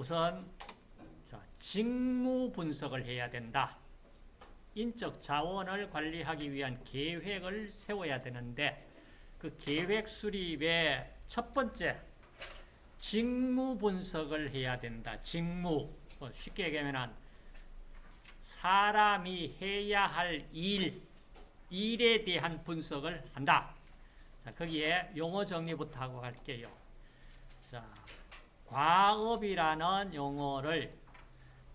우선 자, 직무 분석을 해야 된다. 인적 자원을 관리하기 위한 계획을 세워야 되는데 그 계획 수립의 첫 번째 직무 분석을 해야 된다. 직무 뭐 쉽게 얘기하면 사람이 해야 할 일, 일에 대한 분석을 한다. 자, 거기에 용어 정리부터 하고 갈게요. 자, 과업이라는 용어를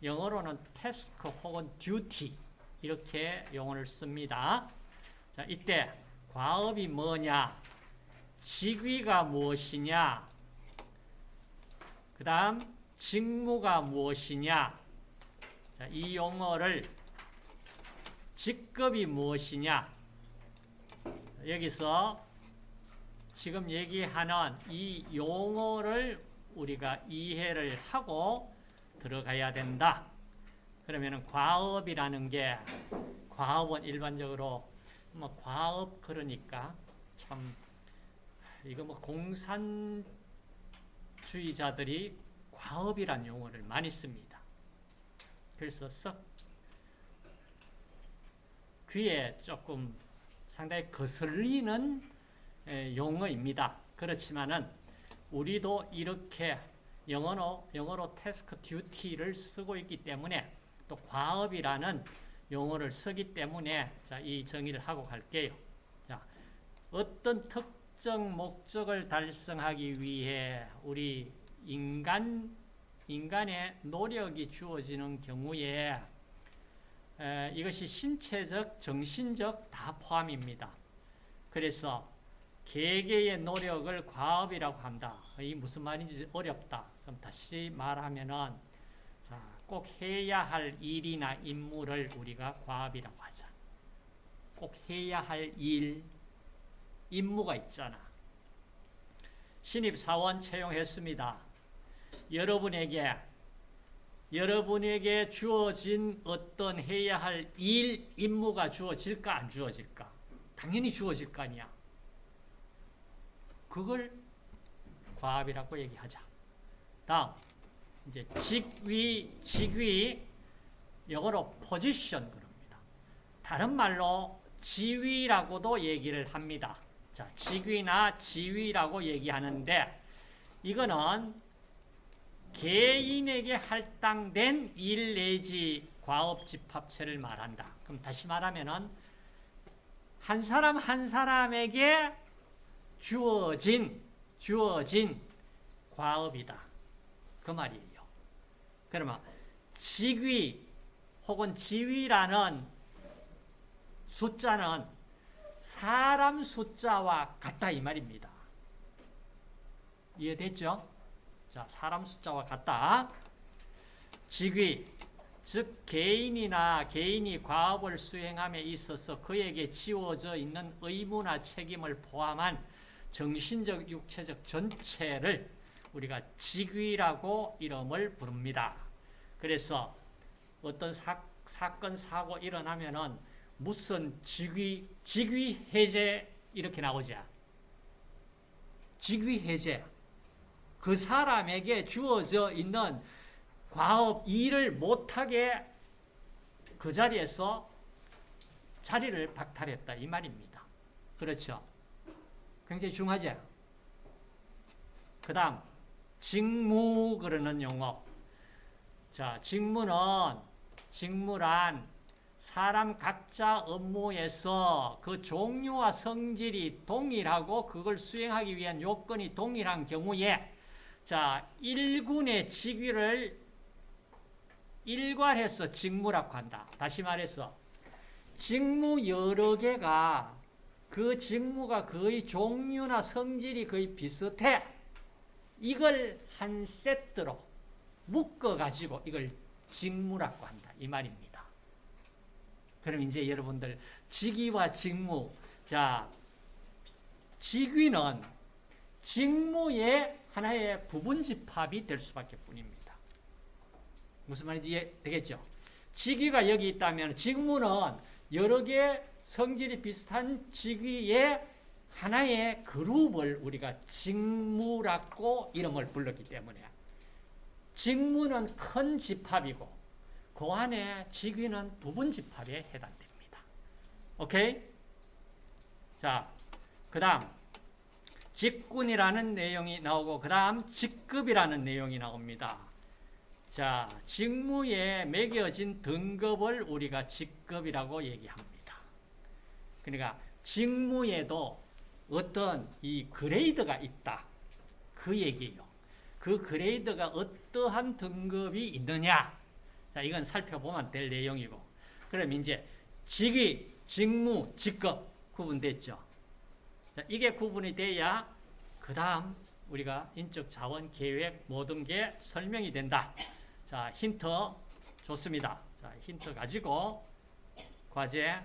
영어로는 태스크 혹은 듀티 이렇게 용어를 씁니다. 자, 이때 과업이 뭐냐? 직위가 무엇이냐? 그 다음 직무가 무엇이냐? 자, 이 용어를 직급이 무엇이냐? 여기서 지금 얘기하는 이 용어를 우리가 이해를 하고 들어가야 된다. 그러면 과업이라는 게 과업은 일반적으로 뭐 과업 그러니까 참 이거 뭐 공산주의자들이 과업이란 용어를 많이 씁니다. 그래서 썩 귀에 조금 상당히 거슬리는 용어입니다. 그렇지만은 우리도 이렇게 영어로, 영어로 태스크 듀티를 쓰고 있기 때문에 또 과업이라는 용어를 쓰기 때문에 자, 이 정의를 하고 갈게요. 자, 어떤 특정 목적을 달성하기 위해 우리 인간, 인간의 노력이 주어지는 경우에 에, 이것이 신체적, 정신적 다 포함입니다. 그래서 개개의 노력을 과업이라고 한다. 이 무슨 말인지 어렵다. 그럼 다시 말하면은 자, 꼭 해야 할 일이나 임무를 우리가 과업이라고 하자. 꼭 해야 할 일, 임무가 있잖아. 신입사원 채용했습니다. 여러분에게 여러분에게 주어진 어떤 해야 할 일, 임무가 주어질까 안 주어질까? 당연히 주어질 거 아니야. 그걸 과업이라고 얘기하자. 다음 이제 직위, 직위 영어로 포지션 그럽니다. 다른 말로 지위라고도 얘기를 합니다. 자, 직위나 지위라고 얘기하는데 이거는 개인에게 할당된 일 내지 과업 집합체를 말한다. 그럼 다시 말하면은 한 사람 한 사람에게 주어진 주어진 과업이다. 그 말이에요. 그러면 직위 혹은 지위라는 숫자는 사람 숫자와 같다 이 말입니다. 이해됐죠? 자, 사람 숫자와 같다. 직위, 즉 개인이나 개인이 과업을 수행함에 있어서 그에게 지워져 있는 의무나 책임을 포함한 정신적, 육체적 전체를 우리가 직위라고 이름을 부릅니다. 그래서 어떤 사, 사건, 사고 일어나면은 무슨 직위, 직위 해제 이렇게 나오죠. 직위 해제. 그 사람에게 주어져 있는 과업, 일을 못하게 그 자리에서 자리를 박탈했다. 이 말입니다. 그렇죠. 굉장히 중요하죠. 그 다음, 직무 그러는 용어. 자, 직무는, 직무란 사람 각자 업무에서 그 종류와 성질이 동일하고 그걸 수행하기 위한 요건이 동일한 경우에 자, 일군의 직위를 일괄해서 직무라고 한다. 다시 말해서 직무 여러 개가 그 직무가 거의 종류나 성질이 거의 비슷해. 이걸 한 세트로 묶어가지고 이걸 직무라고 한다. 이 말입니다. 그럼 이제 여러분들 직위와 직무 자 직위는 직무의 하나의 부분 집합이 될 수밖에 뿐입니다. 무슨 말인지 이해되겠죠? 직위가 여기 있다면 직무는 여러 개 성질이 비슷한 직위의 하나의 그룹을 우리가 직무라고 이름을 불렀기 때문에 직무는 큰 집합이고 그 안에 직위는 부분 집합에 해당됩니다. 오케이? 자, 그 다음 직군이라는 내용이 나오고 그 다음 직급이라는 내용이 나옵니다. 자, 직무에 매겨진 등급을 우리가 직급이라고 얘기합니다. 그러니까 직무에도 어떤 이 그레이드가 있다. 그 얘기예요. 그 그레이드가 어떠한 등급이 있느냐. 자, 이건 살펴보면 될 내용이고. 그럼 이제 직위, 직무, 직급 구분됐죠. 자, 이게 구분이 돼야 그 다음 우리가 인적 자원 계획 모든 게 설명이 된다. 자, 힌트 좋습니다. 자, 힌트 가지고 과제